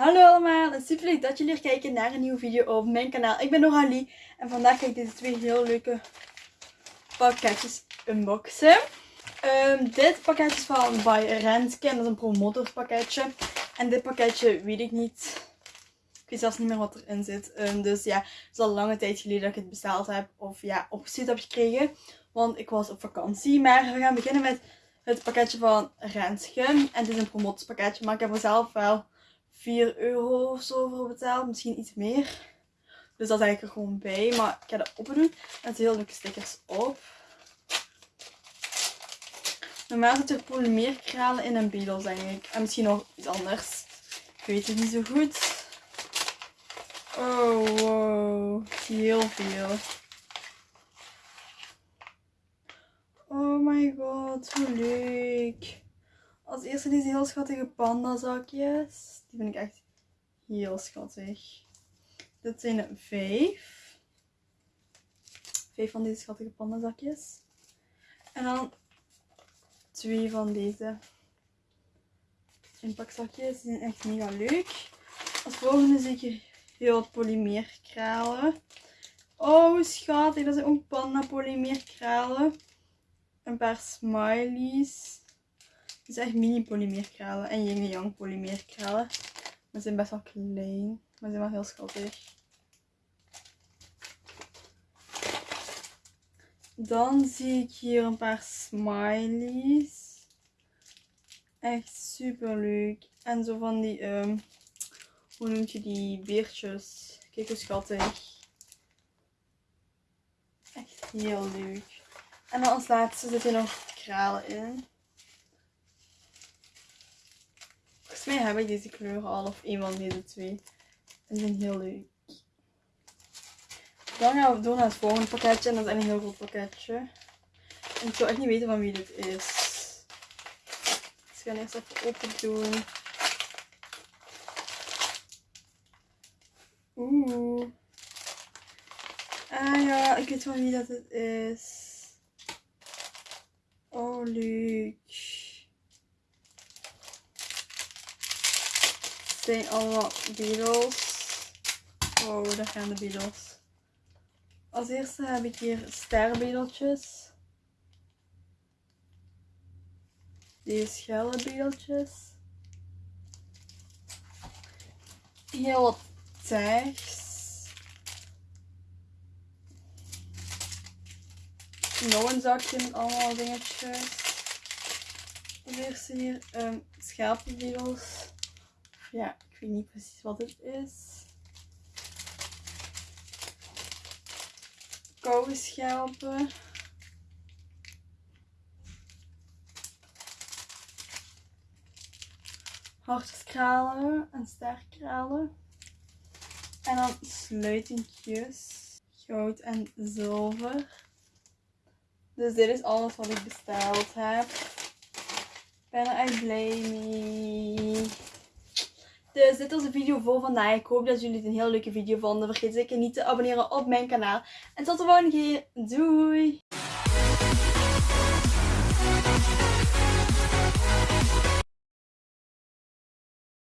Hallo allemaal en super leuk dat jullie weer kijken naar een nieuwe video op mijn kanaal. Ik ben Noralie en vandaag ga ik deze twee heel leuke pakketjes unboxen. Ehm, dit pakketje is van By Renske en dat is een promotorspakketje. En dit pakketje weet ik niet. Ik weet zelfs niet meer wat erin zit. Ehm, dus ja, het is al lange tijd geleden dat ik het besteld heb of ja, opgestuurd heb gekregen. Want ik was op vakantie. Maar we gaan beginnen met het pakketje van Renske. En het is een promotorspakketje, maar ik heb er zelf wel 4 euro of zo voor betaald. Misschien iets meer. Dus dat is eigenlijk er gewoon bij. Maar ik ga dat open doen. En er heel leuke stickers op. Normaal zit er polymeerkralen in en bedels denk ik. En misschien nog iets anders. Ik weet het niet zo goed. Oh, wow. Heel veel. Oh my god, hoe leuk. Als eerste deze heel schattige pandazakjes. Die vind ik echt heel schattig. Dit zijn er vijf. Vijf van deze schattige pandazakjes. En dan twee van deze inpakzakjes. Die zijn echt mega leuk. Als volgende zie ik heel wat polymeerkralen. Oh schattig, dat zijn ook panda polymeerkralen. Een paar smileys. Dit is echt mini polymeerkralen en yin yang polymeerkralen. Maar ze zijn best wel klein, maar ze zijn wel heel schattig. Dan zie ik hier een paar smileys. Echt super leuk. En zo van die, um, hoe noemt je die, beertjes. Kijk hoe schattig. Echt heel leuk. En dan als laatste zitten nog kralen in. Volgens heb ik deze kleuren al of een van deze twee. Die zijn heel leuk. Dan gaan we door naar het volgende pakketje. En dat is een heel groot pakketje. En ik zou echt niet weten van wie dit is. Dus ik ga eerst even open doen. Oeh. Ah ja, ik weet van wie dat het is. Oh, leuk. Zijn allemaal beetles. Oh, daar gaan de beetles. Als eerste heb ik hier sterbedeltjes. Deze schelle bedeltjes. Heel wat tags. Nog een zakje met allemaal dingetjes. Als eerste hier um, schapenbedels. Ja, ik weet niet precies wat het is. Koude schelpen. Hartkralen en sterkralen. En dan sluitingjes. Goud en zilver. Dus dit is alles wat ik besteld heb. Ik ben er blij mee. Dus dit was de video voor vandaag. Ik hoop dat jullie het een heel leuke video vonden. Vergeet zeker niet te abonneren op mijn kanaal. En tot de volgende keer. Doei!